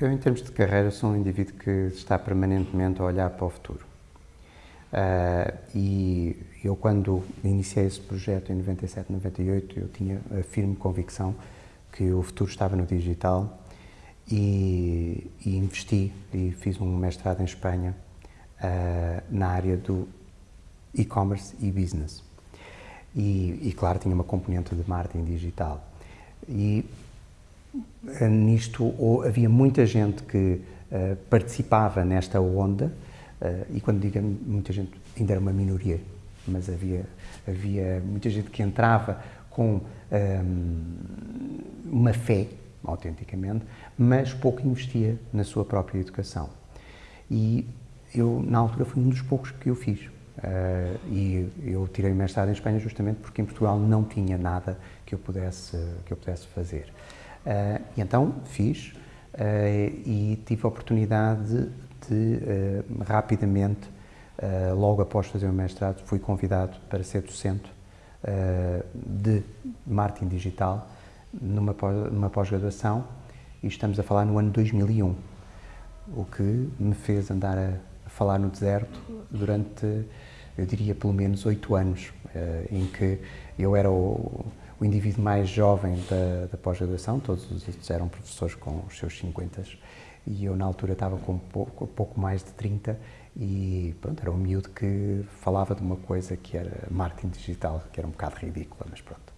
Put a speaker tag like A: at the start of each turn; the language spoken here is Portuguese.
A: Eu, em termos de carreira, sou um indivíduo que está permanentemente a olhar para o futuro. Uh, e eu, quando iniciei esse projeto em 97, 98, eu tinha a firme convicção que o futuro estava no digital e, e investi e fiz um mestrado em Espanha uh, na área do e-commerce e business. E, e, claro, tinha uma componente de marketing digital. E nisto ou, havia muita gente que uh, participava nesta onda, e quando digo muita gente, ainda era uma minoria, mas havia, havia muita gente que entrava com um, uma fé, autenticamente, mas pouco investia na sua própria educação. E eu, na altura, fui um dos poucos que eu fiz. Uh, e eu tirei o mestrado em Espanha justamente porque em Portugal não tinha nada que eu pudesse, que eu pudesse fazer. Uh, e então fiz uh, e tive a oportunidade de, de rapidamente, logo após fazer o mestrado, fui convidado para ser docente de marketing digital numa, numa pós-graduação e estamos a falar no ano 2001, o que me fez andar a, falar no deserto durante, eu diria, pelo menos oito anos, uh, em que eu era o, o indivíduo mais jovem da, da pós-graduação, todos os eram professores com os seus 50 e eu na altura estava com pouco, pouco mais de 30 e pronto, era um miúdo que falava de uma coisa que era marketing digital, que era um bocado ridícula, mas pronto.